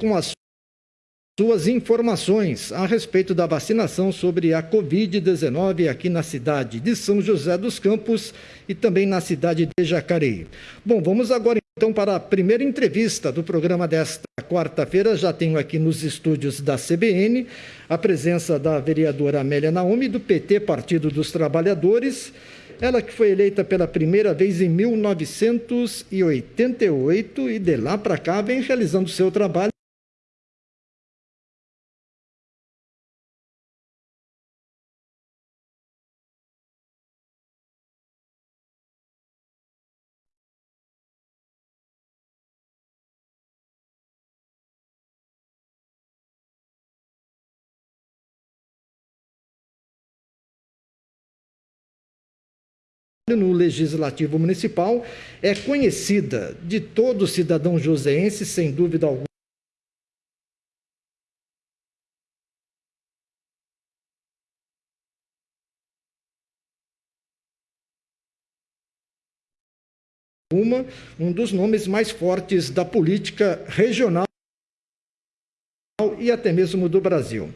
com as suas informações a respeito da vacinação sobre a Covid-19 aqui na cidade de São José dos Campos e também na cidade de Jacareí. Bom, vamos agora então para a primeira entrevista do programa desta quarta-feira. Já tenho aqui nos estúdios da CBN a presença da vereadora Amélia Naomi, do PT, Partido dos Trabalhadores. Ela que foi eleita pela primeira vez em 1988 e de lá para cá vem realizando seu trabalho no Legislativo Municipal é conhecida de todo cidadão joseense, sem dúvida alguma. Uma, um dos nomes mais fortes da política regional e até mesmo do Brasil.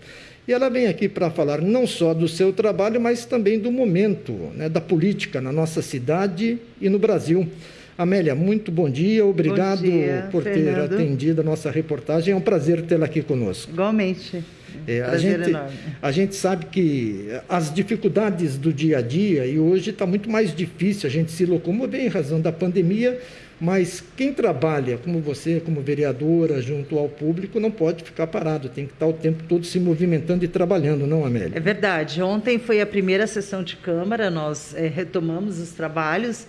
E ela vem aqui para falar não só do seu trabalho, mas também do momento né, da política na nossa cidade e no Brasil. Amélia, muito bom dia, obrigado bom dia, por Fernando. ter atendido a nossa reportagem. É um prazer tê-la aqui conosco. Igualmente. É, a, gente, a gente sabe que as dificuldades do dia a dia, e hoje está muito mais difícil a gente se locomover em razão da pandemia, mas quem trabalha, como você, como vereadora, junto ao público, não pode ficar parado, tem que estar o tempo todo se movimentando e trabalhando, não, Amélia? É verdade. Ontem foi a primeira sessão de Câmara, nós eh, retomamos os trabalhos.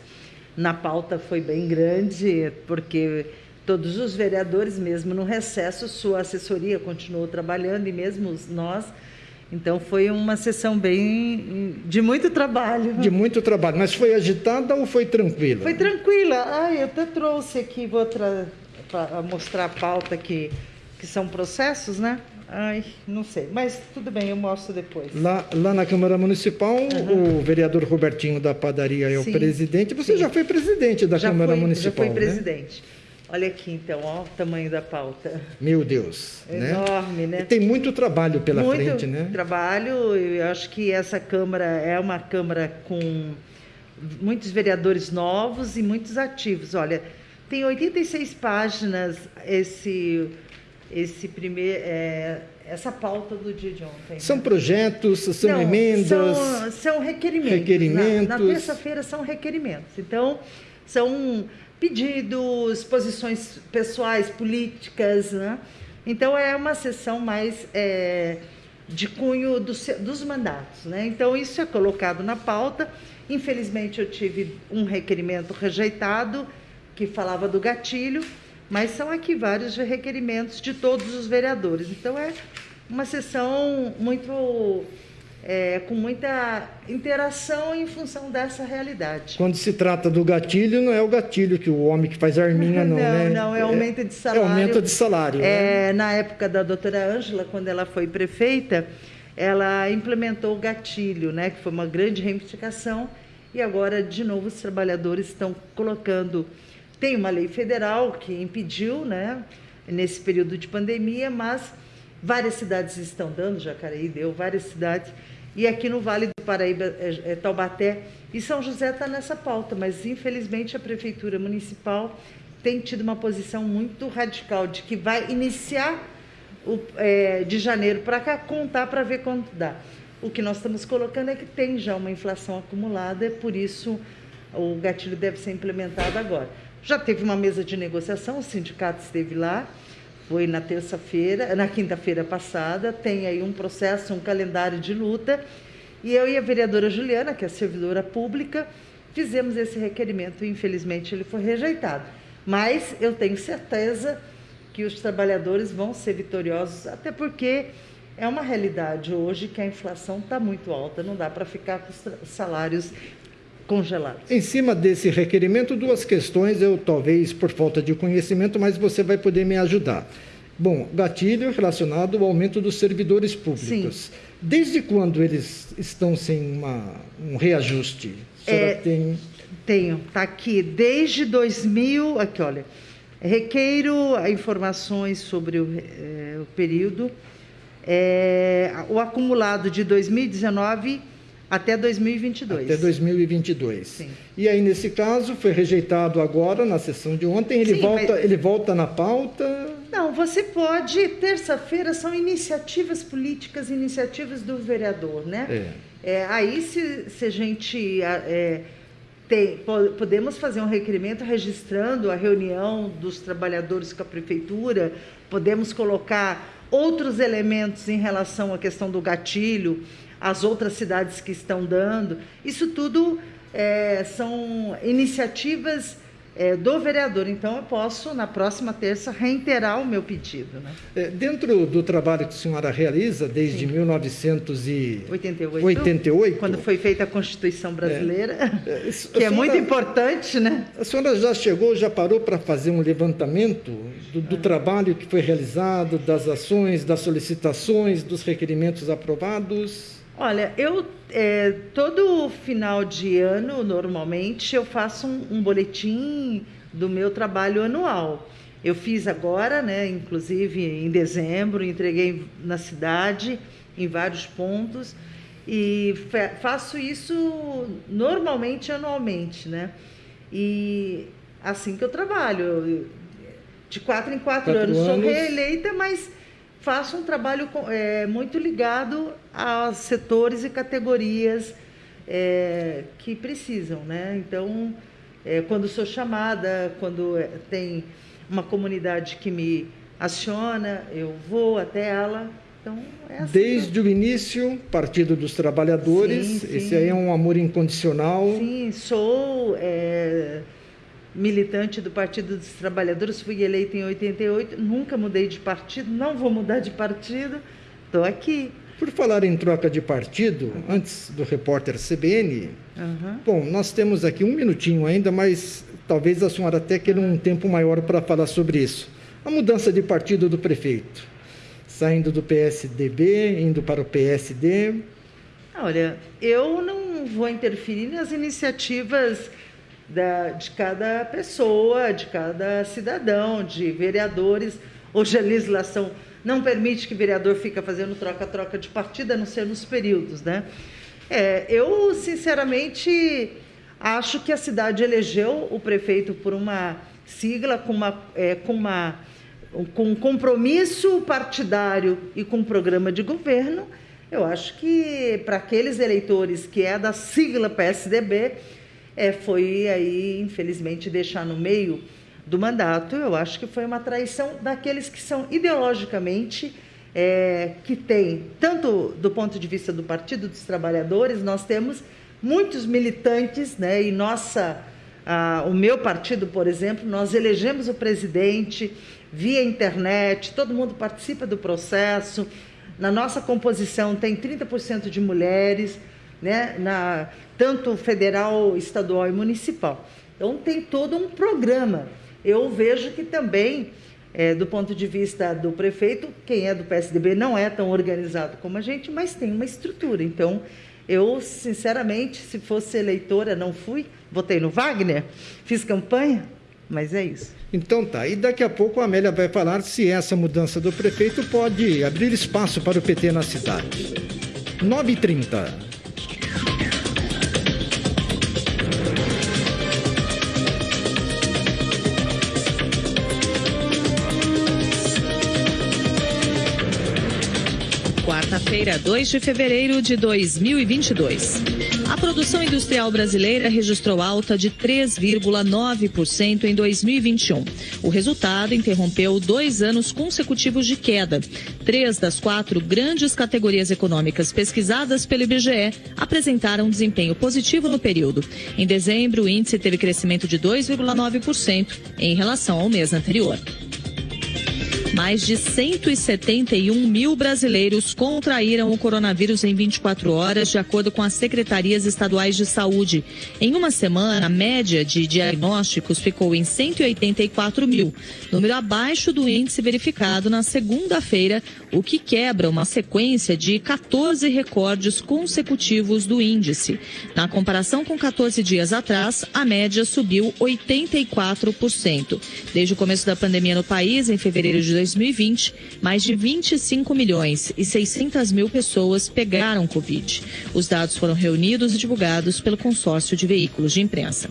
Na pauta foi bem grande, porque todos os vereadores, mesmo no recesso, sua assessoria continuou trabalhando, e mesmo nós. Então foi uma sessão bem de muito trabalho. De muito trabalho, mas foi agitada ou foi tranquila? Foi tranquila. Ai, eu até trouxe aqui, vou para mostrar a pauta que, que são processos, né? Ai, não sei. Mas tudo bem, eu mostro depois. Lá, lá na Câmara Municipal, o vereador Robertinho da Padaria é o Sim, presidente. Você sim. já foi presidente da já Câmara fui, Municipal, já fui né? Olha aqui, então, ó, o tamanho da pauta. Meu Deus. né? Enorme, né? E tem muito trabalho pela Muito frente, né? trabalho. Eu acho que essa Câmara é uma Câmara com muitos vereadores novos e muitos ativos. Olha, tem 86 páginas esse, esse primeiro, é, essa pauta do dia de ontem. São né? projetos, são Não, emendas. São, são requerimentos. Requerimentos. Na, na terça-feira são requerimentos. Então, são pedidos, posições pessoais, políticas. Né? Então, é uma sessão mais é, de cunho do dos mandatos. Né? Então, isso é colocado na pauta. Infelizmente, eu tive um requerimento rejeitado que falava do gatilho, mas são aqui vários requerimentos de todos os vereadores. Então, é uma sessão muito é, com muita interação em função dessa realidade. Quando se trata do gatilho, não é o gatilho que o homem que faz arminha, não, Não, né? não, é aumento de salário. É aumento de salário, né? É, na época da doutora Ângela, quando ela foi prefeita, ela implementou o gatilho, né, que foi uma grande reivindicação, e agora, de novo, os trabalhadores estão colocando. Tem uma lei federal que impediu, né, nesse período de pandemia, mas várias cidades estão dando, Jacareí deu, várias cidades, e aqui no Vale do Paraíba, é, é, Taubaté e São José está nessa pauta, mas infelizmente a Prefeitura Municipal tem tido uma posição muito radical de que vai iniciar o, é, de janeiro para cá, contar para ver quanto dá. O que nós estamos colocando é que tem já uma inflação acumulada, e por isso o gatilho deve ser implementado agora. Já teve uma mesa de negociação, o sindicato esteve lá, foi na terça-feira, na quinta-feira passada, tem aí um processo, um calendário de luta, e eu e a vereadora Juliana, que é servidora pública, fizemos esse requerimento, e infelizmente ele foi rejeitado. Mas eu tenho certeza que os trabalhadores vão ser vitoriosos, até porque é uma realidade hoje que a inflação está muito alta, não dá para ficar com os salários congelados. Em cima desse requerimento, duas questões, eu talvez por falta de conhecimento, mas você vai poder me ajudar. Bom, gatilho relacionado ao aumento dos servidores públicos. Desde quando eles estão sem uma, um reajuste? A senhora É, tem... Tenho, está aqui desde 2000, aqui olha, Requeiro informações sobre o, é, o período, é, o acumulado de 2019 até 2022. Até 2022. Sim. E aí, nesse caso, foi rejeitado agora, na sessão de ontem, ele, Sim, volta, mas... ele volta na pauta? Não, você pode, terça-feira são iniciativas políticas, iniciativas do vereador, né? É. é aí, se, se a gente... É, tem, podemos fazer um requerimento registrando a reunião dos trabalhadores com a prefeitura, podemos colocar outros elementos em relação à questão do gatilho, as outras cidades que estão dando. Isso tudo é, são iniciativas é, do vereador. Então, eu posso, na próxima terça, reiterar o meu pedido. Né? É, dentro do trabalho que a senhora realiza desde Sim. 1988, 88, quando foi feita a Constituição Brasileira, é, é que senhora, é muito importante, né? A senhora já chegou, já parou para fazer um levantamento do, do ah. trabalho que foi realizado, das ações, das solicitações, dos requerimentos aprovados? Olha, eu é, todo final de ano, normalmente, eu faço um, um, boletim do meu trabalho anual. Eu fiz agora, né, inclusive em dezembro, entreguei na cidade, em vários pontos, e faço isso normalmente anualmente, né? E assim que eu trabalho, de quatro em quatro, quatro anos, anos, sou reeleita, mas faço um trabalho é, muito ligado a setores e categorias é, que precisam, né? Então, é, quando sou chamada, quando é, tem uma comunidade que me aciona, eu vou até ela. Então, é assim Desde o início, Partido dos Trabalhadores, sim, sim. esse aí é um amor incondicional. Sim, sou é, militante do Partido dos Trabalhadores, fui eleita em 88, nunca mudei de partido, não vou mudar de partido, estou aqui. Por falar em troca de partido, antes do repórter CBN, uhum. bom, nós temos aqui um minutinho ainda, mas talvez a senhora até queira um tempo maior para falar sobre isso. A mudança de partido do prefeito, saindo do PSDB, indo para o PSD. Olha, eu não vou interferir nas iniciativas da, de cada pessoa, de cada cidadão, de vereadores. Hoje a legislação não permite que vereador fique fazendo troca-troca de partido, a não ser nos períodos, né? É, eu, sinceramente, acho que a cidade elegeu o prefeito por uma sigla, com, uma, é, com, uma, com um compromisso partidário e com um programa de governo. Eu acho que para aqueles eleitores que é da sigla PSDB, é, foi aí, infelizmente, deixar no meio do mandato, eu acho que foi uma traição daqueles que são ideologicamente, é, que tem, tanto do ponto de vista do Partido dos Trabalhadores, nós temos muitos militantes, né, e nossa, a, o meu partido, por exemplo, nós elegemos o presidente via internet, todo mundo participa do processo, na nossa composição tem 30% de mulheres, né, na, tanto federal, estadual e municipal. Então tem todo um programa eu vejo que também, é, do ponto de vista do prefeito, quem é do PSDB não é tão organizado como a gente, mas tem uma estrutura. Então, eu, sinceramente, se fosse eleitora, não fui, votei no Wagner, fiz campanha, mas é isso. Então tá, e daqui a pouco a Amélia vai falar se essa mudança do prefeito pode abrir espaço para o PT na cidade. 9h30. Quarta-feira, 2 de fevereiro de 2022. A produção industrial brasileira registrou alta de 3,9% em 2021. O resultado interrompeu dois anos consecutivos de queda. Três das quatro grandes categorias econômicas pesquisadas pelo IBGE apresentaram desempenho positivo no período. Em dezembro, o índice teve crescimento de 2,9% em relação ao mês anterior. Mais de 171 mil brasileiros contraíram o coronavírus em 24 horas, de acordo com as secretarias estaduais de saúde. Em uma semana, a média de diagnósticos ficou em 184 mil, número abaixo do índice verificado na segunda-feira, o que quebra uma sequência de 14 recordes consecutivos do índice. Na comparação com 14 dias atrás, a média subiu 84%. Desde o começo da pandemia no país, em fevereiro de 2020, mais de 25 milhões e 600 mil pessoas pegaram Covid. Os dados foram reunidos e divulgados pelo consórcio de veículos de imprensa.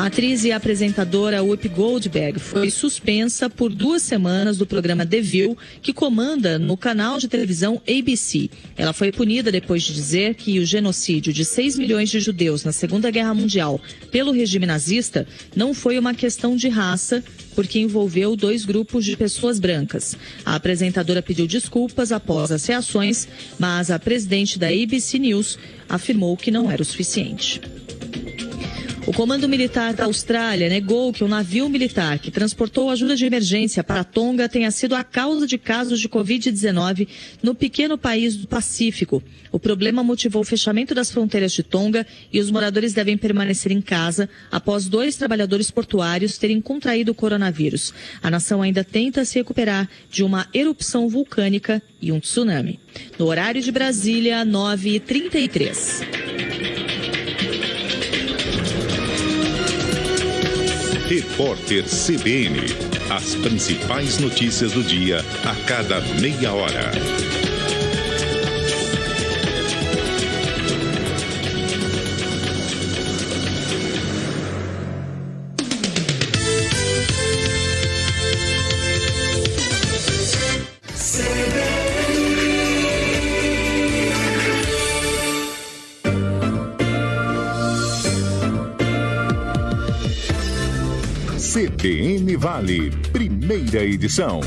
A atriz e apresentadora Whoopi Goldberg foi suspensa por duas semanas do programa The View, que comanda no canal de televisão ABC. Ela foi punida depois de dizer que o genocídio de 6 milhões de judeus na Segunda Guerra Mundial pelo regime nazista não foi uma questão de raça, porque envolveu dois grupos de pessoas brancas. A apresentadora pediu desculpas após as reações, mas a presidente da ABC News afirmou que não era o suficiente. O Comando Militar da Austrália negou que o navio militar que transportou ajuda de emergência para Tonga tenha sido a causa de casos de Covid-19 no pequeno país do Pacífico. O problema motivou o fechamento das fronteiras de Tonga e os moradores devem permanecer em casa após dois trabalhadores portuários terem contraído o coronavírus. A nação ainda tenta se recuperar de uma erupção vulcânica e um tsunami. No horário de Brasília, 9h33. Repórter CBN. As principais notícias do dia a cada meia hora. CBN Vale, primeira edição.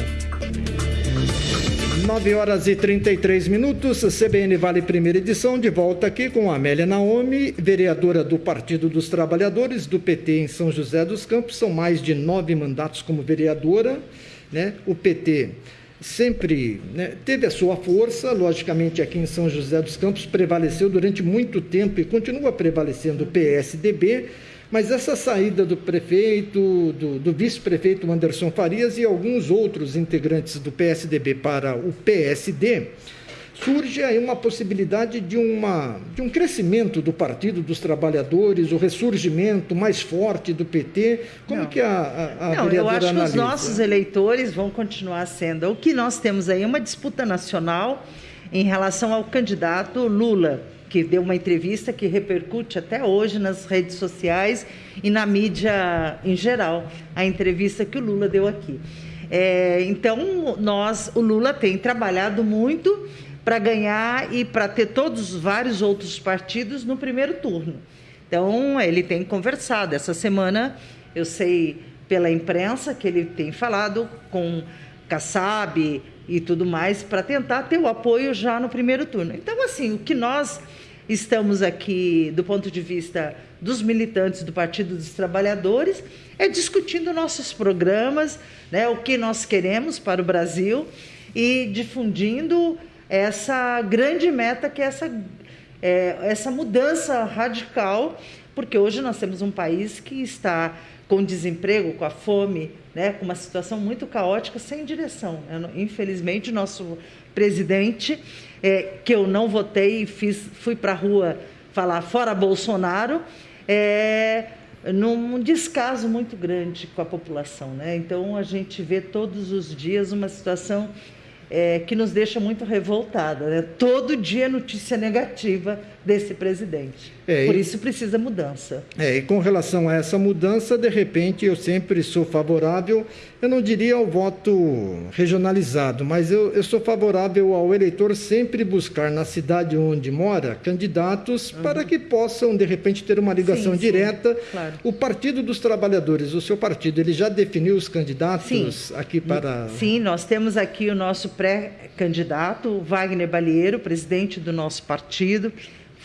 9 horas e 33 minutos, CBN Vale Primeira Edição, de volta aqui com Amélia Naomi, vereadora do Partido dos Trabalhadores, do PT em São José dos Campos. São mais de nove mandatos como vereadora. Né? O PT sempre né, teve a sua força, logicamente aqui em São José dos Campos prevaleceu durante muito tempo e continua prevalecendo o PSDB mas essa saída do prefeito, do, do vice-prefeito Anderson Farias e alguns outros integrantes do PSDB para o PSD, surge aí uma possibilidade de, uma, de um crescimento do Partido dos Trabalhadores, o ressurgimento mais forte do PT. Como Não. que a, a, a Não, eu acho analisa? que os nossos eleitores vão continuar sendo. O que nós temos aí é uma disputa nacional em relação ao candidato Lula que deu uma entrevista que repercute até hoje nas redes sociais e na mídia em geral, a entrevista que o Lula deu aqui. É, então, nós, o Lula tem trabalhado muito para ganhar e para ter todos os vários outros partidos no primeiro turno. Então, ele tem conversado. Essa semana, eu sei pela imprensa que ele tem falado com Kassab e tudo mais para tentar ter o apoio já no primeiro turno. Então, assim, o que nós estamos aqui do ponto de vista dos militantes do Partido dos Trabalhadores, é discutindo nossos programas, né, o que nós queremos para o Brasil e difundindo essa grande meta que é essa, é, essa mudança radical, porque hoje nós temos um país que está com desemprego, com a fome, né, com uma situação muito caótica, sem direção. Infelizmente, nosso presidente é, que eu não votei e fiz, fui para a rua falar fora Bolsonaro, é, num descaso muito grande com a população. Né? Então, a gente vê todos os dias uma situação é, que nos deixa muito revoltada. Né? Todo dia notícia negativa desse presidente. É, Por isso precisa mudança. É, e com relação a essa mudança, de repente, eu sempre sou favorável, eu não diria ao voto regionalizado, mas eu, eu sou favorável ao eleitor sempre buscar na cidade onde mora candidatos uhum. para que possam, de repente, ter uma ligação sim, direta. Sim, claro. O Partido dos Trabalhadores, o seu partido, ele já definiu os candidatos sim. aqui para. Sim, nós temos aqui o nosso pré-candidato, Wagner Balieiro, presidente do nosso partido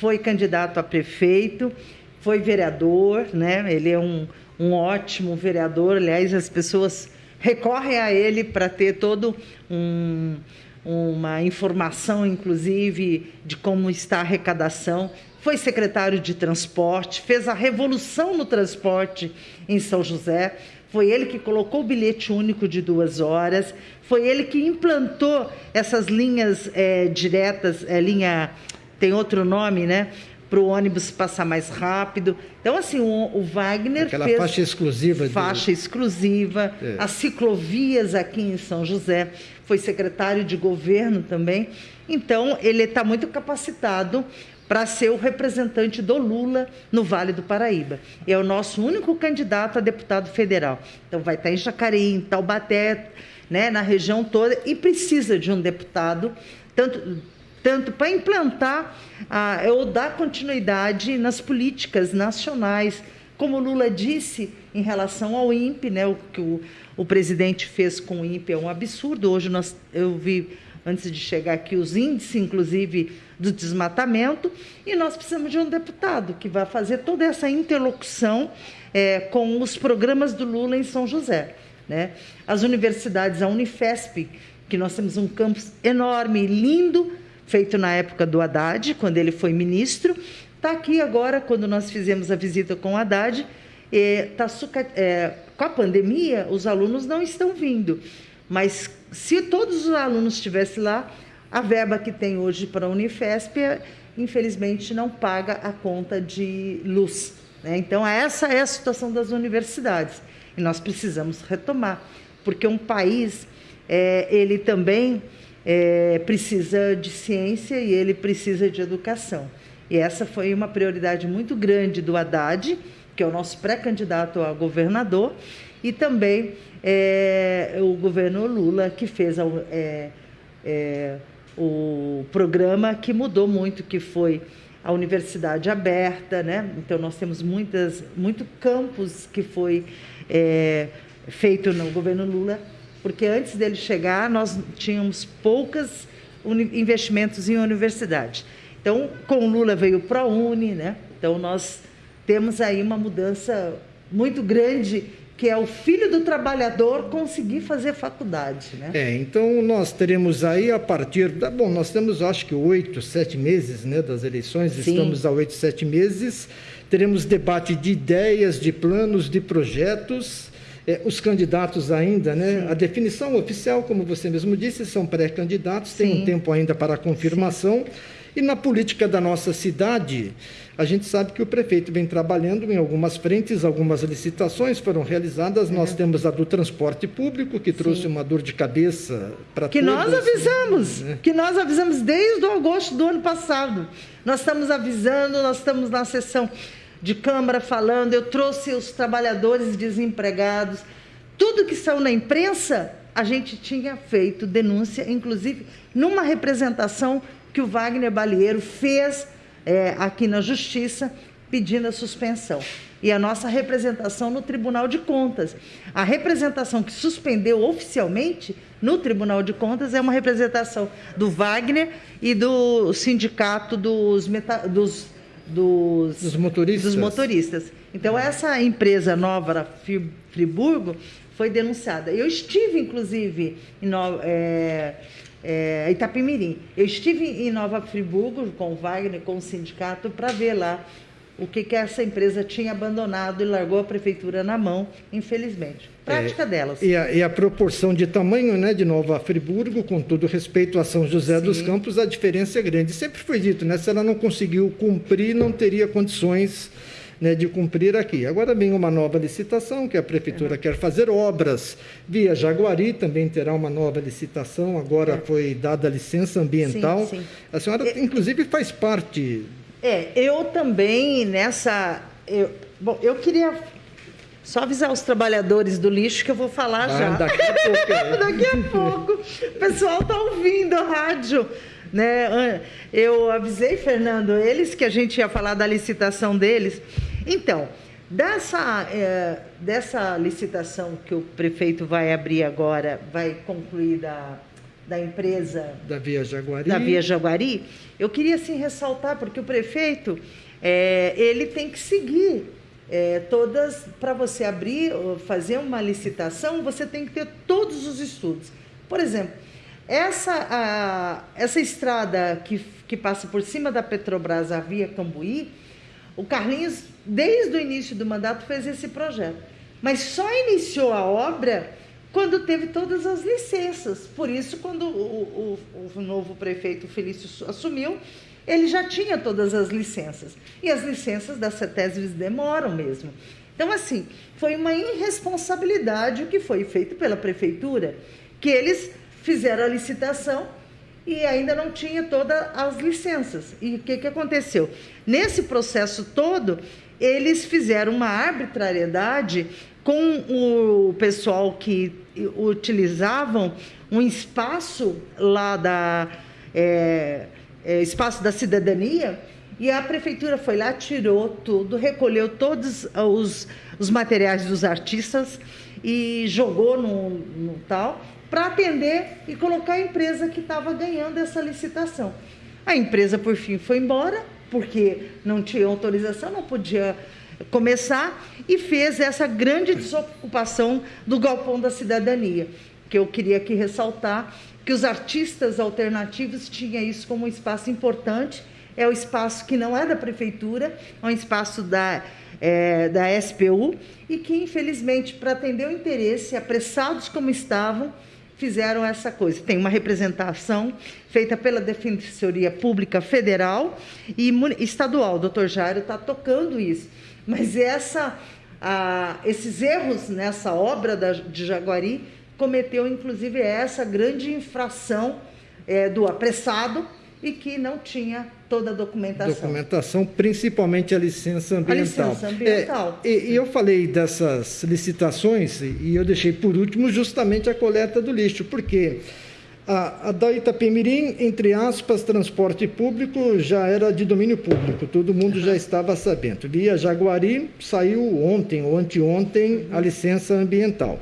foi candidato a prefeito, foi vereador, né? Ele é um, um ótimo vereador. Aliás, as pessoas recorrem a ele para ter todo um, uma informação, inclusive, de como está a arrecadação. Foi secretário de transporte, fez a revolução no transporte em São José. Foi ele que colocou o bilhete único de duas horas. Foi ele que implantou essas linhas é, diretas, é, linha tem outro nome, né? Para o ônibus passar mais rápido. Então, assim, o, o Wagner Aquela fez faixa exclusiva. Faixa de... exclusiva, é. as ciclovias aqui em São José. Foi secretário de governo também. Então, ele está muito capacitado para ser o representante do Lula no Vale do Paraíba. É o nosso único candidato a deputado federal. Então vai estar em Jacareí, em Taubaté, né, na região toda, e precisa de um deputado, tanto, tanto para implantar ah, ou dar continuidade nas políticas nacionais. Como Lula disse em relação ao INPE, né, o que o, o presidente fez com o INPE é um absurdo. Hoje nós, eu vi, antes de chegar aqui, os índices, inclusive, do desmatamento, e nós precisamos de um deputado que vai fazer toda essa interlocução é, com os programas do Lula em São José. Né? As universidades, a Unifesp, que nós temos um campus enorme, lindo, feito na época do Haddad, quando ele foi ministro, está aqui agora, quando nós fizemos a visita com o Haddad, é, tá, é, com a pandemia, os alunos não estão vindo, mas se todos os alunos estivessem lá, a verba que tem hoje para a Unifesp, infelizmente, não paga a conta de luz. Né? Então, essa é a situação das universidades. E nós precisamos retomar, porque um país, é, ele também é, precisa de ciência e ele precisa de educação. E essa foi uma prioridade muito grande do Haddad, que é o nosso pré-candidato a governador, e também é, o governo Lula, que fez a, é, é o programa que mudou muito, que foi a universidade aberta, né? Então nós temos muitas, muito campus que foi é, feito no governo Lula, porque antes dele chegar nós tínhamos poucos investimentos em universidade. Então com Lula veio o ProUni, né? Então nós temos aí uma mudança muito grande que é o filho do trabalhador conseguir fazer faculdade. Né? É, então nós teremos aí a partir. Da, bom, nós temos acho que oito, sete meses né, das eleições, Sim. estamos a oito, sete meses. Teremos debate de ideias, de planos, de projetos. É, os candidatos ainda, né? Sim. A definição oficial, como você mesmo disse, são pré-candidatos, tem um tempo ainda para a confirmação. Sim. E na política da nossa cidade, a gente sabe que o prefeito vem trabalhando em algumas frentes, algumas licitações foram realizadas. Uhum. Nós temos a do transporte público, que trouxe Sim. uma dor de cabeça para Que nós avisamos, né? que nós avisamos desde o agosto do ano passado. Nós estamos avisando, nós estamos na sessão de Câmara falando, eu trouxe os trabalhadores desempregados. Tudo que saiu na imprensa, a gente tinha feito denúncia, inclusive numa representação que o Wagner Balieiro fez é, aqui na Justiça pedindo a suspensão. E a nossa representação no Tribunal de Contas. A representação que suspendeu oficialmente no Tribunal de Contas é uma representação do Wagner e do sindicato dos, meta, dos, dos, dos, motoristas. dos motoristas. Então, essa empresa nova, Friburgo, foi denunciada. Eu estive, inclusive, em, é, é, Itapimirim. Eu estive em Nova Friburgo com o Wagner, com o sindicato, para ver lá o que, que essa empresa tinha abandonado e largou a prefeitura na mão, infelizmente. Prática é, delas. E a, e a, proporção de tamanho né, de Nova Friburgo, com todo respeito a São José Sim. dos Campos, a diferença é grande. Sempre foi dito, né? Se ela não conseguiu cumprir, não teria condições né, de cumprir aqui. Agora vem uma nova licitação, que a Prefeitura é. quer fazer obras via Jaguari, também terá uma nova licitação, agora é. foi dada a licença ambiental. Sim, sim. A senhora, é, inclusive, faz parte. É, eu também nessa. Eu, bom, eu queria só avisar os trabalhadores do lixo que eu vou falar ah, já. Daqui a pouco. É. daqui a pouco. O pessoal está ouvindo a rádio. Né? Eu avisei, Fernando, eles que a gente ia falar da licitação deles. Então, dessa, é, dessa licitação que o prefeito vai abrir agora, vai concluir da, da empresa... Da Via Jaguari. Da Via Jaguari, eu queria, assim, ressaltar, porque o prefeito, é, ele tem que seguir é, todas, para você abrir, fazer uma licitação, você tem que ter todos os estudos. Por exemplo, essa, a, essa estrada que, que passa por cima da Petrobras, a Via Cambuí, o Carlinhos, desde o início do mandato, fez esse projeto. Mas só iniciou a obra quando teve todas as licenças. Por isso, quando o, o, o novo prefeito Felício assumiu, ele já tinha todas as licenças. E as licenças da CETESBs demoram mesmo. Então, assim, foi uma irresponsabilidade o que foi feito pela prefeitura, que eles fizeram a licitação e ainda não tinha todas as licenças. E o que, que aconteceu? Nesse processo todo, eles fizeram uma arbitrariedade com o pessoal que utilizavam um espaço lá da. É, é, espaço da cidadania, e a prefeitura foi lá, tirou tudo, recolheu todos os, os materiais dos artistas e jogou no, no tal para atender e colocar a empresa que estava ganhando essa licitação. A empresa, por fim, foi embora, porque não tinha autorização, não podia começar, e fez essa grande desocupação do galpão da cidadania, que eu queria aqui ressaltar, que os artistas alternativos tinham isso como um espaço importante. É o espaço que não é da prefeitura, é um espaço da, é, da SPU e que, infelizmente, para atender o interesse, apressados como estavam, fizeram essa coisa. Tem uma representação feita pela Defensoria Pública Federal e estadual. O doutor Jairo está tocando isso. Mas essa, a, esses erros nessa obra da, de Jaguari cometeu inclusive essa grande infração é, do apressado e que não tinha toda a documentação. Documentação, principalmente a licença ambiental. A licença ambiental. É, e, e, eu falei dessas licitações e eu deixei por último justamente a coleta do lixo, porque a, da Itapemirim, entre aspas, transporte público já era de domínio público, todo mundo já estava sabendo. Via Jaguari saiu ontem ou anteontem a licença ambiental.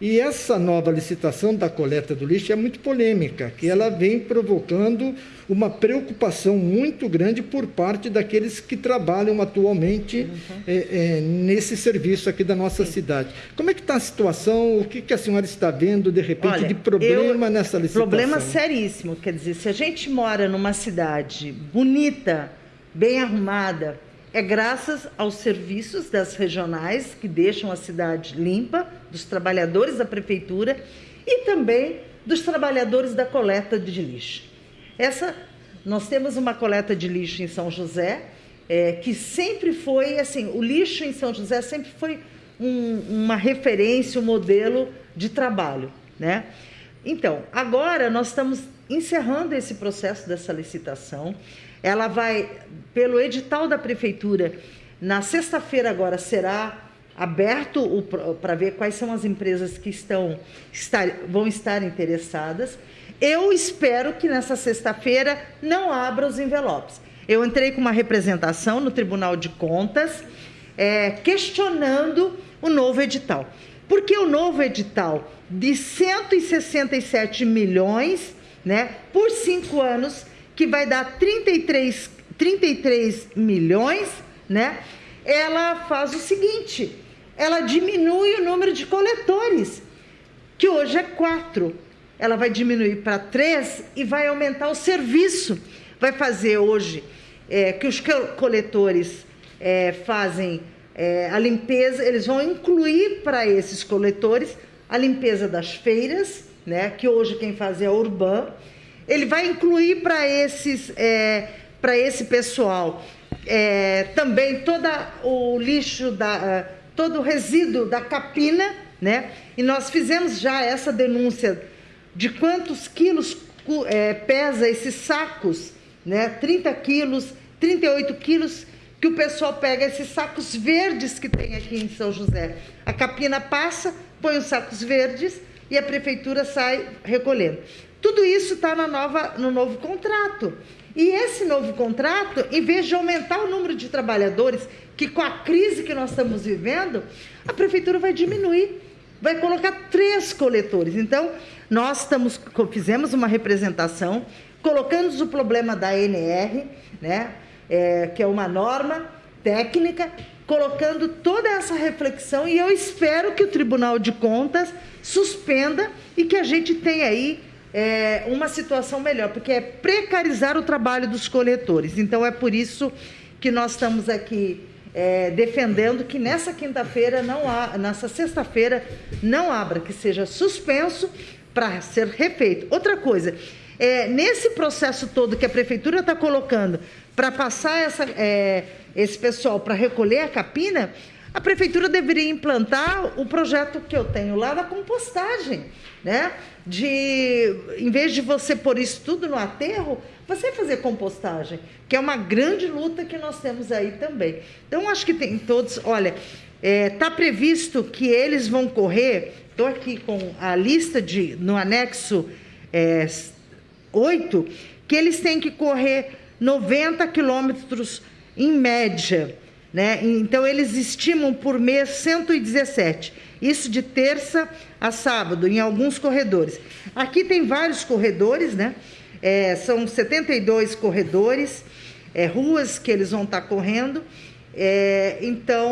E essa nova licitação da coleta do lixo é muito polêmica, que ela vem provocando uma preocupação muito grande por parte daqueles que trabalham atualmente uhum. é, é, nesse serviço aqui da nossa Sim. cidade. Como é que está a situação? O que, que, a senhora está vendo, de repente, Olha, de problema eu, nessa licitação? Problema seríssimo. Quer dizer, se a gente mora numa cidade bonita, bem arrumada, é graças aos serviços das regionais que deixam a cidade limpa, dos trabalhadores da prefeitura e também dos trabalhadores da coleta de lixo. Essa, nós temos uma coleta de lixo em São José é, que sempre foi assim, o lixo em São José sempre foi um, uma referência, um modelo de trabalho, né? Então, agora nós estamos encerrando esse processo dessa licitação. Ela vai, pelo edital da prefeitura, na sexta-feira agora será aberto para ver quais são as empresas que estão, estar, vão estar interessadas. Eu espero que nessa sexta-feira não abra os envelopes. Eu entrei com uma representação no Tribunal de Contas é, questionando o novo edital. Porque o novo edital de 167 milhões né, por cinco anos que vai dar 33, 33 milhões, né? Ela faz o seguinte: ela diminui o número de coletores, que hoje é quatro. Ela vai diminuir para três e vai aumentar o serviço. Vai fazer hoje é, que os coletores é, fazem é, a limpeza, eles vão incluir para esses coletores a limpeza das feiras, né, que hoje quem faz é a Urban, ele vai incluir para esses, é, para esse pessoal é, também todo o lixo da, todo o resíduo da capina, né? E nós fizemos já essa denúncia de quantos quilos é, pesa esses sacos, né? 30 quilos, 38 quilos que o pessoal pega esses sacos verdes que tem aqui em São José. A capina passa, põe os sacos verdes e a prefeitura sai recolhendo. Tudo isso está no novo contrato. E esse novo contrato, em vez de aumentar o número de trabalhadores, que com a crise que nós estamos vivendo, a prefeitura vai diminuir, vai colocar três coletores. Então, nós estamos, fizemos uma representação, colocamos o problema da NR, né, é, que é uma norma técnica, colocando toda essa reflexão e eu espero que o Tribunal de Contas suspenda e que a gente tenha aí é, uma situação melhor, porque é precarizar o trabalho dos coletores. Então é por isso que nós estamos aqui é, defendendo que nessa quinta-feira não há, nessa sexta-feira não abra, que seja suspenso para ser refeito. Outra coisa, é, nesse processo todo que a prefeitura está colocando para passar essa, é, esse pessoal para recolher a capina, a prefeitura deveria implantar o projeto que eu tenho lá da compostagem, né? De, em vez de você pôr isso tudo no aterro, você fazer compostagem, que é uma grande luta que nós temos aí também. Então, acho que tem todos. Olha, está é, tá previsto que eles vão correr. Estou aqui com a lista de no anexo é, 8, que eles têm que correr 90 quilômetros em média né? Então, eles estimam por mês 117. Isso de terça a sábado, em alguns corredores. Aqui tem vários corredores, né? É, são 72 corredores, é, ruas que eles vão estar correndo. É, então,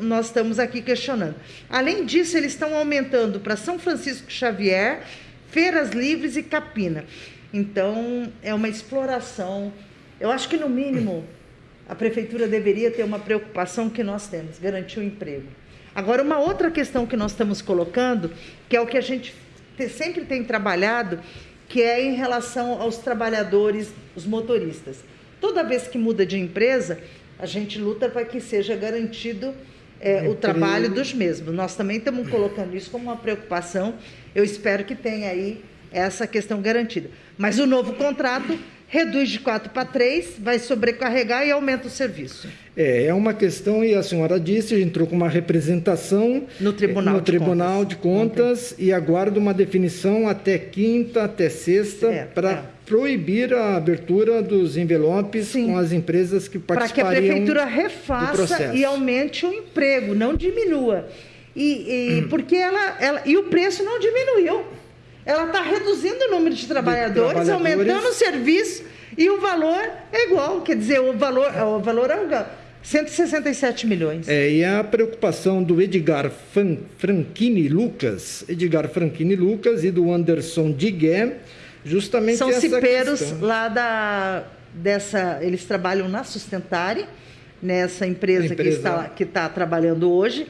nós estamos aqui questionando. Além disso, eles estão aumentando para São Francisco Xavier, Feiras Livres e Capina. Então, é uma exploração. Eu acho que, no mínimo, a prefeitura deveria ter uma preocupação que nós temos, garantir o emprego. Agora, uma outra questão que nós estamos colocando, que é o que a gente sempre tem trabalhado, que é em relação aos trabalhadores, os motoristas. Toda vez que muda de empresa, a gente luta para que seja garantido é, o trabalho dos mesmos. Nós também estamos colocando isso como uma preocupação. Eu espero que tenha aí essa questão garantida. Mas o novo contrato reduz de quatro para três, vai sobrecarregar e aumenta o serviço. É, é uma questão, e a senhora disse, entrou com uma representação no Tribunal, no de, tribunal Contas. de Contas e aguarda uma definição até quinta, até sexta, é, para é. proibir a abertura dos envelopes Sim. com as empresas que participariam Para que a prefeitura refaça e aumente o emprego, não diminua. E, e hum. porque ela, ela e o preço não diminuiu ela está reduzindo o número de trabalhadores, de trabalhadores, aumentando o serviço e o valor é igual. Quer dizer, o valor, o valor é 167 milhões. É, e a preocupação do Edgar Franchini Lucas, Edgar Franchini Lucas e do Anderson Digué, justamente São essa cipeiros questão. lá da, dessa... Eles trabalham na Sustentare, nessa empresa, empresa. que está, que está trabalhando hoje,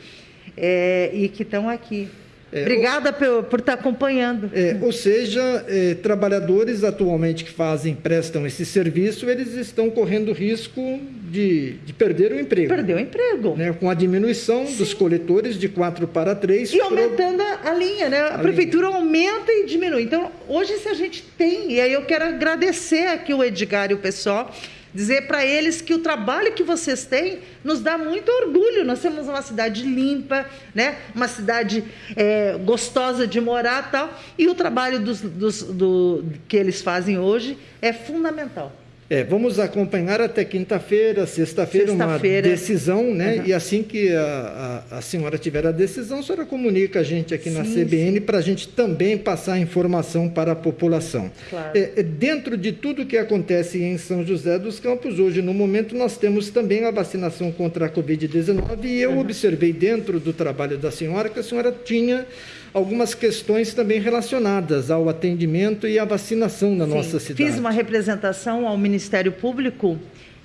é, e que estão aqui é, Obrigada por, por estar acompanhando. É, ou seja, é, trabalhadores atualmente que fazem, prestam esse serviço, eles estão correndo risco de, de perder o emprego. Perder o emprego. Né, com a diminuição Sim. dos coletores de quatro para três. E aumentando a, a linha, né? A, a prefeitura linha. aumenta e diminui. Então, hoje, se a gente tem, e aí eu quero agradecer aqui o Edgar e o pessoal dizer para eles que o trabalho que vocês têm nos dá muito orgulho. Nós temos uma cidade limpa, né? uma cidade é, gostosa de morar tal, e o trabalho dos, dos, do, que eles fazem hoje é fundamental. É, vamos acompanhar até quinta-feira, sexta-feira, sexta uma decisão, né? Uhum. E assim que a, a, a, senhora tiver a decisão, a senhora comunica a gente aqui sim, na CBN para a gente também passar a informação para a população. Claro. É, é, dentro de tudo que acontece em São José dos Campos, hoje, no momento, nós temos também a vacinação contra a Covid-19 e eu uhum. observei dentro do trabalho da senhora que a senhora tinha algumas questões também relacionadas ao atendimento e à vacinação na Sim, nossa cidade. Fiz uma representação ao Ministério Público,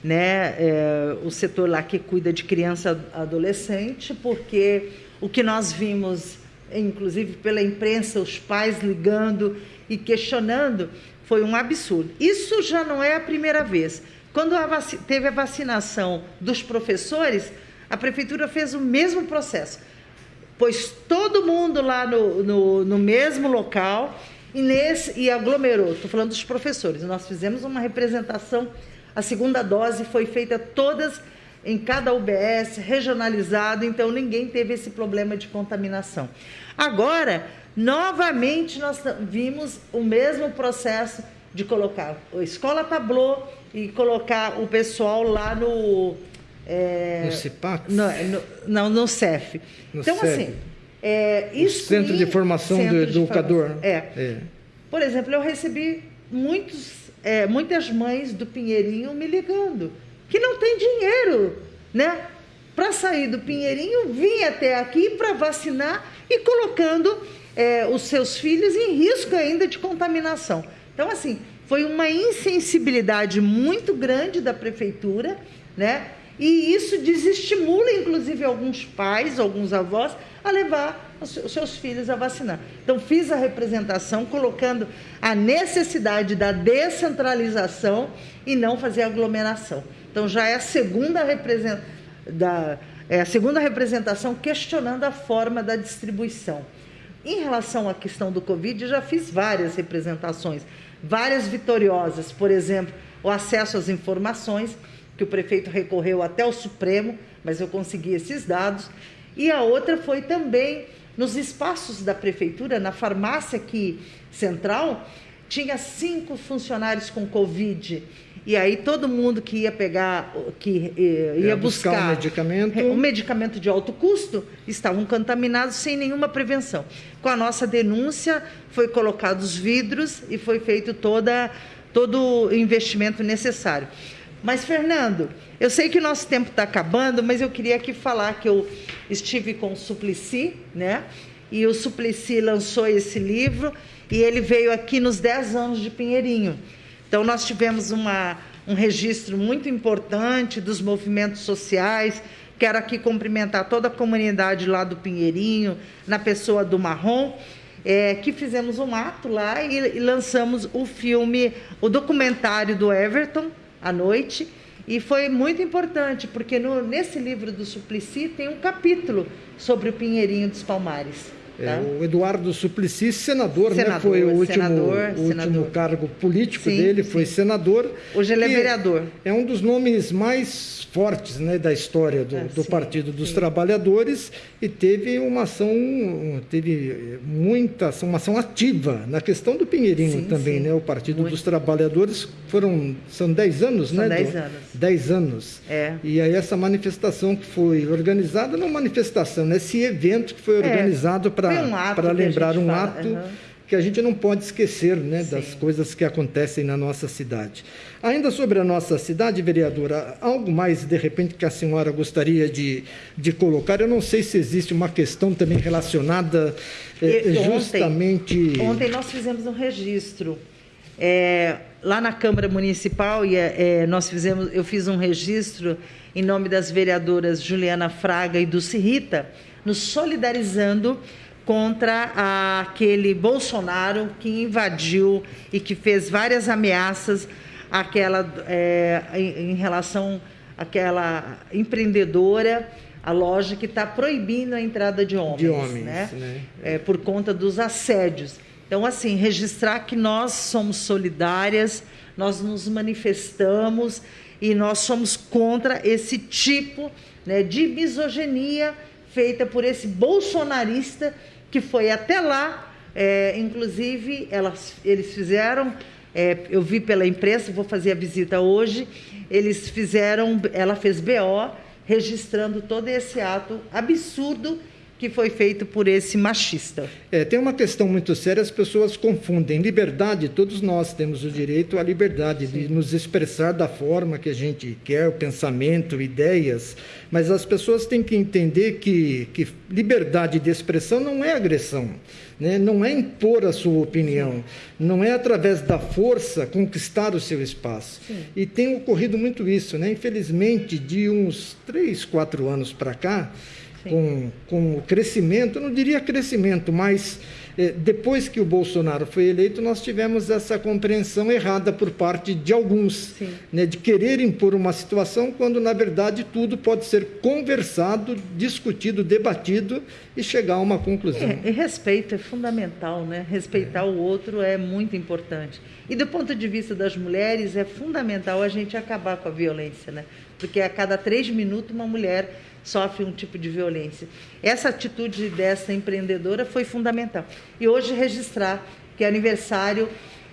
né, é, o setor lá que cuida de criança adolescente, porque o que nós vimos, inclusive pela imprensa, os pais ligando e questionando, foi um absurdo. Isso já não é a primeira vez. Quando a teve a vacinação dos professores, a prefeitura fez o mesmo processo pôs todo mundo lá no, no, no mesmo local e, nesse, e aglomerou. Estou falando dos professores. Nós fizemos uma representação, a segunda dose foi feita todas em cada UBS, regionalizado, então ninguém teve esse problema de contaminação. Agora, novamente, nós vimos o mesmo processo de colocar a escola tablô e colocar o pessoal lá no é, no CIPAC? No, no, não, no CEF. No então, CEF. assim, é. Centro de Formação Centro do Educador. É. é. Por exemplo, eu recebi muitos, é, muitas mães do Pinheirinho me ligando, que não tem dinheiro, né? para sair do Pinheirinho, vir até aqui para vacinar e colocando é, os seus filhos em risco ainda de contaminação. Então, assim, foi uma insensibilidade muito grande da prefeitura, né? E isso desestimula, inclusive, alguns pais, alguns avós, a levar os seus filhos a vacinar. Então, fiz a representação colocando a necessidade da descentralização e não fazer aglomeração. Então, já é a segunda, represent... da... é a segunda representação questionando a forma da distribuição. Em relação à questão do Covid, já fiz várias representações, várias vitoriosas. Por exemplo, o acesso às informações que o prefeito recorreu até o Supremo, mas eu consegui esses dados. E a outra foi também nos espaços da prefeitura, na farmácia aqui central, tinha cinco funcionários com Covid. E aí todo mundo que ia pegar, que eh, ia, buscar, buscar um medicamento. um medicamento de alto custo, estavam contaminados sem nenhuma prevenção. Com a nossa denúncia, foi colocados vidros e foi feito toda, todo o investimento necessário. Mas, Fernando, eu sei que o nosso tempo está acabando, mas eu queria aqui falar que eu estive com o Suplicy, né? E o Suplicy lançou esse livro e ele veio aqui nos 10 anos de Pinheirinho. Então, nós tivemos uma, um registro muito importante dos movimentos sociais. Quero aqui cumprimentar toda a comunidade lá do Pinheirinho, na pessoa do Marrom, é, que fizemos um ato lá e, e lançamos o filme, o documentário do Everton, à noite. E foi muito importante, porque no, nesse livro do Suplicy tem um capítulo sobre o Pinheirinho dos Palmares. É, tá? o Eduardo Suplicy, senador, senador né? foi o último, senador, último cargo político sim, dele, foi sim. senador. Hoje ele é vereador. É um dos nomes mais fortes né, da história do, ah, do sim, Partido dos Trabalhadores e teve uma ação, teve muita ação, uma ação ativa na questão do Pinheirinho também, né? O Partido Muito. dos Trabalhadores foram, são 10 anos, são né? 10 anos. 10 anos. É. E aí essa manifestação que foi organizada, não manifestação, né? esse evento que foi é. organizado para para um lembrar um fala. ato uhum. que a gente não pode esquecer né, das coisas que acontecem na nossa cidade. Ainda sobre a nossa cidade, vereadora, algo mais de repente que a senhora gostaria de, de colocar? Eu não sei se existe uma questão também relacionada eh, justamente. Ontem, ontem nós fizemos um registro. É, lá na Câmara Municipal, e é, nós fizemos, eu fiz um registro em nome das vereadoras Juliana Fraga e Dulce Rita, nos solidarizando contra aquele Bolsonaro que invadiu e que fez várias ameaças àquela, é, em, em relação àquela empreendedora, a loja que está proibindo a entrada de homens, de homens né? né? É, por conta dos assédios. Então, assim, registrar que nós somos solidárias, nós nos manifestamos e nós somos contra esse tipo né, de misoginia feita por esse bolsonarista que foi até lá, é, inclusive elas, eles fizeram, é, eu vi pela imprensa, vou fazer a visita hoje, eles fizeram, ela fez BO, registrando todo esse ato absurdo que foi feito por esse machista. É, tem uma questão muito séria, as pessoas confundem liberdade, todos nós temos o direito à liberdade Sim. de nos expressar da forma que a gente quer, o pensamento, ideias, mas as pessoas têm que entender que, que liberdade de expressão não é agressão, né? não é impor a sua opinião, Sim. não é através da força conquistar o seu espaço. Sim. E tem ocorrido muito isso, né? infelizmente, de uns três, quatro anos para cá, com, com o crescimento, não diria crescimento, mas eh, depois que o Bolsonaro foi eleito, nós tivemos essa compreensão errada por parte de alguns, né, de querer impor uma situação quando, na verdade, tudo pode ser conversado, discutido, debatido e chegar a uma conclusão. É, e respeito é fundamental, né? Respeitar é. o outro é muito importante. E do ponto de vista das mulheres, é fundamental a gente acabar com a violência, né? Porque a cada três minutos uma mulher sofre um tipo de violência. Essa atitude dessa empreendedora foi fundamental. E hoje registrar que é aniversário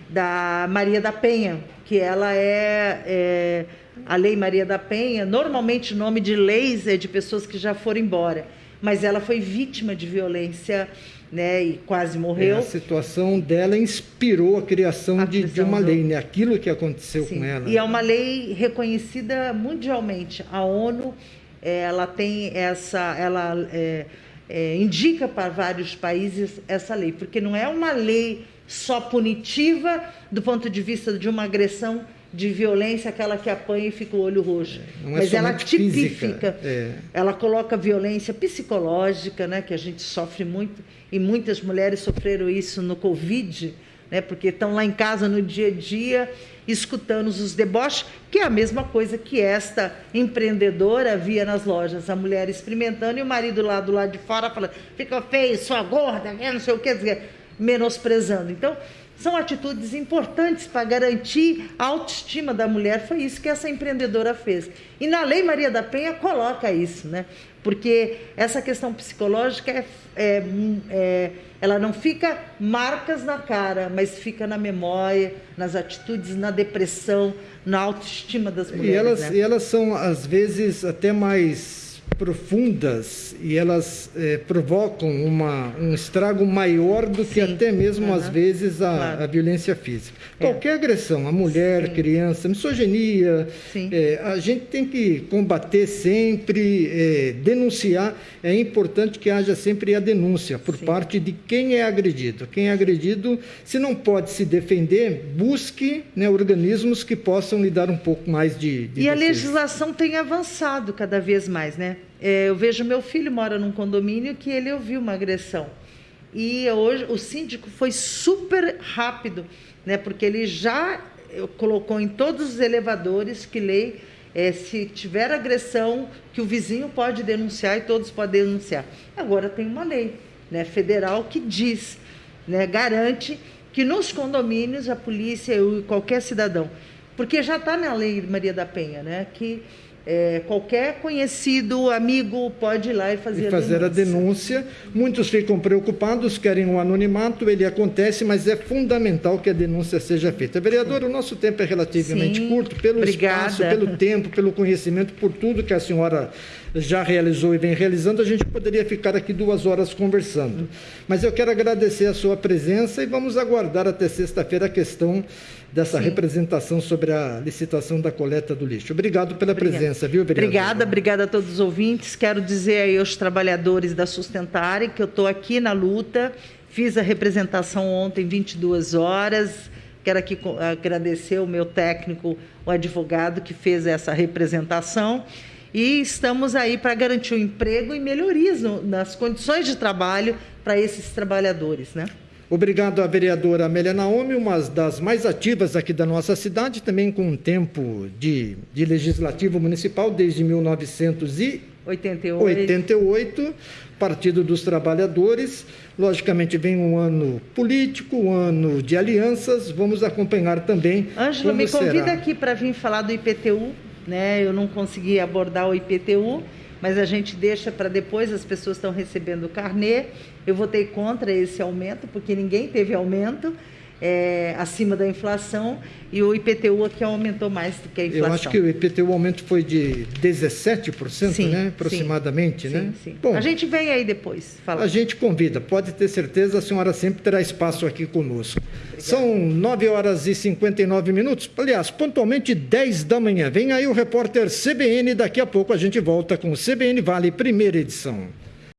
da Maria da Penha, que ela é, é a Lei Maria da Penha, normalmente nome de leis é de pessoas que já foram embora, mas ela foi vítima de violência né, e quase morreu. É, a situação dela inspirou a criação, a de, de, uma do... lei, né, aquilo que aconteceu Sim. com ela. E é uma lei reconhecida mundialmente. A ONU é, ela tem essa, ela é, é, indica para vários países essa lei, porque não é uma lei só punitiva do ponto de vista de uma agressão de violência, aquela que apanha e fica o olho roxo. É, não Mas ela tipifica, é. ela coloca violência psicológica, né, que a gente sofre muito, e muitas mulheres sofreram isso no Covid, né, porque estão lá em casa no dia a dia, escutando os deboches, que é a mesma coisa que esta empreendedora via nas lojas, a mulher experimentando e o marido lá do lado de fora falando, fica feio, sua gorda, não sei o que, menosprezando. Então, são atitudes importantes para garantir a autoestima da mulher. Foi isso que essa empreendedora fez. E na Lei Maria da Penha coloca isso, né? Porque essa questão psicológica é, é, é, ela não fica marcas na cara, mas fica na memória, nas atitudes, na depressão, na autoestima das mulheres. E elas, né? e elas são, às vezes, até mais profundas e elas é, provocam uma, um estrago maior do que Sim. até mesmo, uhum. às vezes, a, claro. a violência física. É. Qualquer agressão, a mulher, Sim. criança, misoginia, é, a gente tem que combater sempre, é, denunciar. É importante que haja sempre a denúncia por Sim. parte de quem é agredido. Quem é agredido, se não pode se defender, busque né, organismos que possam lhe dar um pouco mais de, de E defesa. a legislação tem avançado cada vez mais, né? É, eu vejo meu filho mora num condomínio que ele ouviu uma agressão. E hoje o síndico foi super rápido, né? Porque ele já eh, colocou em todos os elevadores que lei é, se tiver agressão que o vizinho pode denunciar e todos podem denunciar. Agora tem uma lei, né, federal que diz, né, garante que nos condomínios a polícia e qualquer cidadão, porque já está na lei Maria da Penha, né, que é, qualquer conhecido, amigo, pode ir lá e fazer, e fazer a, denúncia. a denúncia. Muitos ficam preocupados, querem um anonimato, ele acontece, mas é fundamental que a denúncia seja feita. Vereador, o nosso tempo é relativamente Sim. curto, pelo Obrigada. espaço, pelo tempo, pelo conhecimento, por tudo que a senhora já realizou e vem realizando, a gente poderia ficar aqui duas horas conversando. Mas eu quero agradecer a sua presença e vamos aguardar até sexta-feira a questão dessa Sim. representação sobre a licitação da coleta do lixo. Obrigado pela obrigada. presença, viu, vereador? Obrigada, obrigada a todos os ouvintes. Quero dizer aí aos trabalhadores da Sustentare que eu estou aqui na luta, fiz a representação ontem, 22 horas. Quero aqui agradecer o meu técnico, o advogado que fez essa representação. E estamos aí para garantir o emprego e melhorias nas condições de trabalho para esses trabalhadores, né? Obrigado à vereadora Amélia Naomi, uma das mais ativas aqui da nossa cidade, também com um tempo de, de legislativo municipal desde 1988. 88, Partido dos Trabalhadores. Logicamente, vem um ano político, um ano de alianças. Vamos acompanhar também. Ângela, me convida será. aqui para vir falar do IPTU. Né? Eu não consegui abordar o IPTU mas a gente deixa para depois, as pessoas estão recebendo o carnê. Eu votei contra esse aumento, porque ninguém teve aumento é, acima da inflação e o IPTU aqui aumentou mais do que a inflação. Eu acho que o IPTU o aumento foi de 17%, sim, né? aproximadamente. Sim, né? Sim. Bom, a gente vem aí depois falar. A gente convida, pode ter certeza, a senhora sempre terá espaço aqui conosco. Obrigada. São 9 horas e 59 minutos, aliás, pontualmente 10 da manhã. Vem aí o repórter CBN, daqui a pouco a gente volta com o CBN Vale, primeira edição.